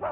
Hey!